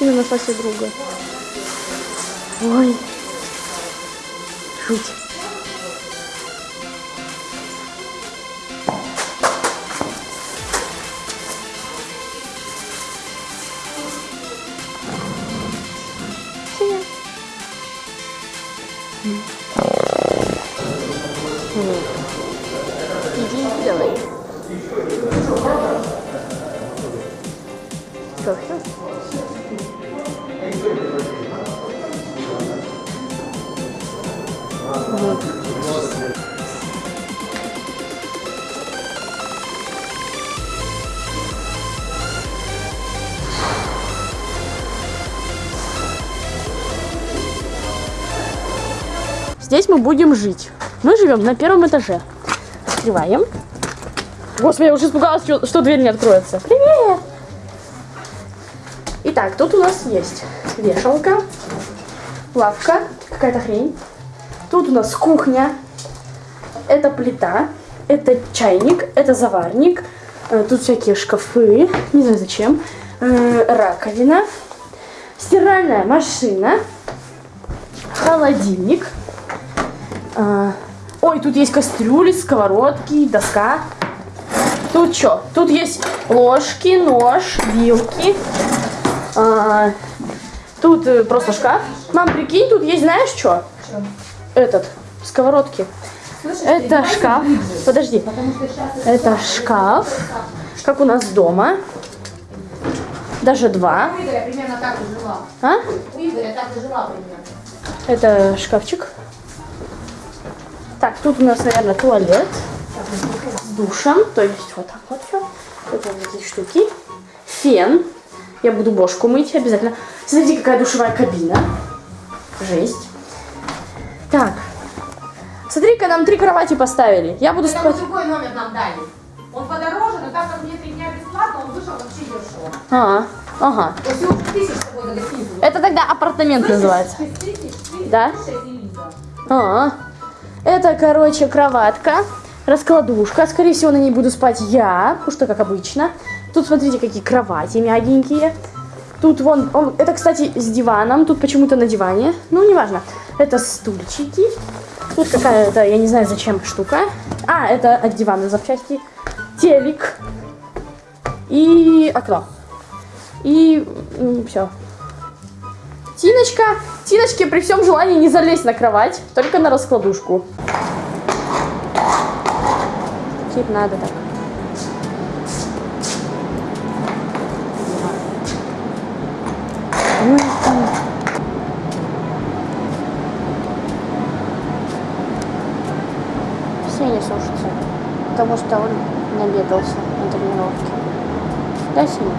Нашла себе друга. Ой. Жуть. Иди, давай. Что, все? Здесь мы будем жить. Мы живем на первом этаже. Открываем. Господи, я уже испугалась, что, что дверь не откроется. Привет! Итак, тут у нас есть вешалка, лавка, какая-то хрень. Тут у нас кухня. Это плита, это чайник, это заварник. Э, Тут всякие шкафы, не знаю зачем. Э, Раковина, стиральная машина, холодильник. А, Ой, тут есть кастрюли, сковородки, доска. Тут что? Тут есть ложки, нож, вилки. Тут э, просто шкаф. Мам, прикинь, тут есть, знаешь что? Этот, сковородки. Это шкаф. Подожди. Это шкаф, как у нас дома. Даже два. У Игоря примерно так и жила. А? У Игоря так и жила примерно. Это шкафчик. Так, тут у нас, наверное, туалет с душем. То есть вот так вот все. Тут вот эти штуки. Фен. Я буду бошку мыть обязательно. Смотрите, какая душевая кабина. Жесть. Так. Смотри-ка, нам три кровати поставили. Я буду Это спать. другой номер нам дали. Он подороже, но так как мне три дня бесплатно, он вышел вообще дешево. А, ага. То есть всего тысяч с тобой за гостиницу. Это тогда апартамент называется. Тысяч, Да? шесть и Лиза. А, это, короче, кроватка, раскладушка. Скорее всего, на ней буду спать я, потому что, как обычно. Тут, смотрите, какие кровати мягенькие. Тут вон, он, это, кстати, с диваном. Тут почему-то на диване. Ну, неважно. Это стульчики. Тут какая-то, я не знаю, зачем штука. А, это от дивана запчасти. Телек. И окно. И все. Тиночка, Тиночке при всем желании не залезть на кровать, только на раскладушку. Тип надо так. Ой, там. Сеня сушится, потому что он набегался на тренировке. Да, Сеня?